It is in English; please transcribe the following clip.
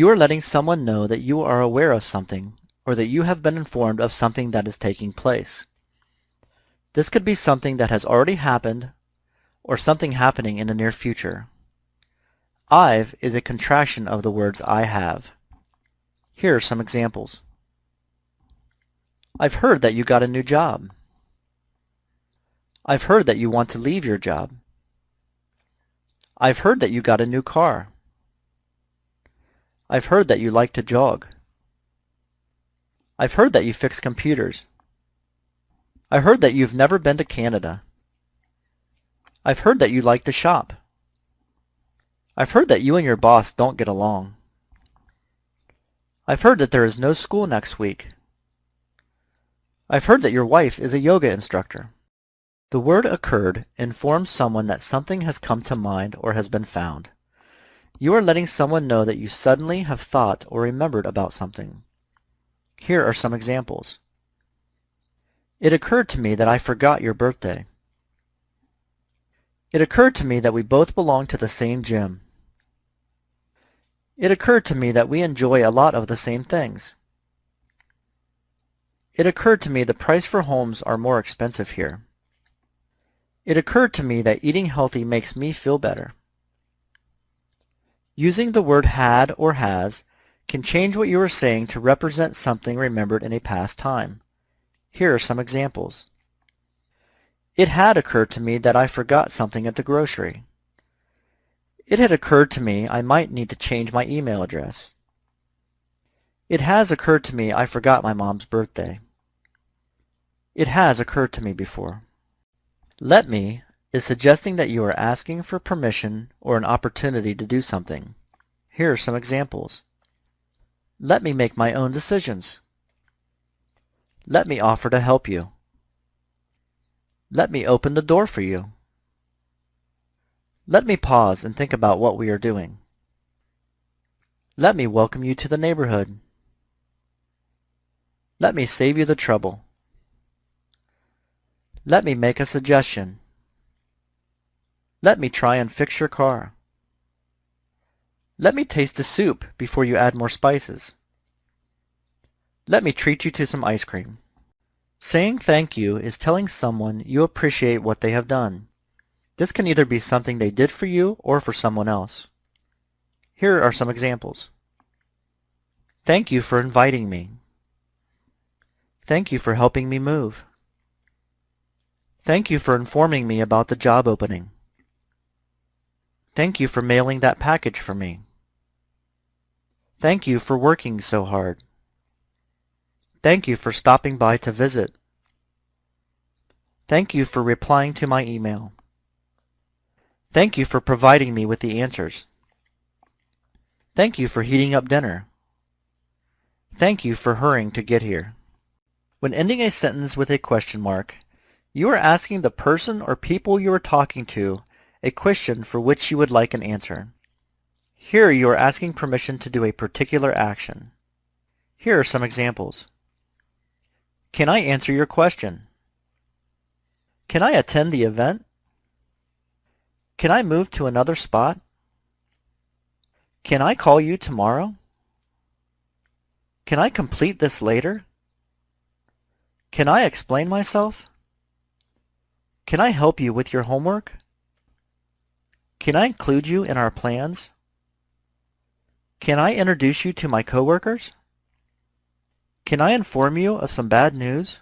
You are letting someone know that you are aware of something or that you have been informed of something that is taking place. This could be something that has already happened or something happening in the near future. I've is a contraction of the words I have. Here are some examples. I've heard that you got a new job. I've heard that you want to leave your job. I've heard that you got a new car. I've heard that you like to jog. I've heard that you fix computers. I heard that you've never been to Canada. I've heard that you like to shop. I've heard that you and your boss don't get along. I've heard that there is no school next week. I've heard that your wife is a yoga instructor. The word occurred informs someone that something has come to mind or has been found. You are letting someone know that you suddenly have thought or remembered about something. Here are some examples. It occurred to me that I forgot your birthday. It occurred to me that we both belong to the same gym. It occurred to me that we enjoy a lot of the same things. It occurred to me the price for homes are more expensive here. It occurred to me that eating healthy makes me feel better. Using the word had or has can change what you are saying to represent something remembered in a past time. Here are some examples. It had occurred to me that I forgot something at the grocery. It had occurred to me I might need to change my email address. It has occurred to me I forgot my mom's birthday. It has occurred to me before. Let me is suggesting that you are asking for permission or an opportunity to do something. Here are some examples. Let me make my own decisions. Let me offer to help you. Let me open the door for you. Let me pause and think about what we are doing. Let me welcome you to the neighborhood. Let me save you the trouble. Let me make a suggestion. Let me try and fix your car. Let me taste the soup before you add more spices. Let me treat you to some ice cream. Saying thank you is telling someone you appreciate what they have done. This can either be something they did for you or for someone else. Here are some examples. Thank you for inviting me. Thank you for helping me move. Thank you for informing me about the job opening. Thank you for mailing that package for me. Thank you for working so hard. Thank you for stopping by to visit. Thank you for replying to my email. Thank you for providing me with the answers. Thank you for heating up dinner. Thank you for hurrying to get here. When ending a sentence with a question mark, you are asking the person or people you are talking to a question for which you would like an answer. Here you are asking permission to do a particular action. Here are some examples. Can I answer your question? Can I attend the event? Can I move to another spot? Can I call you tomorrow? Can I complete this later? Can I explain myself? Can I help you with your homework? Can I include you in our plans? Can I introduce you to my coworkers? Can I inform you of some bad news?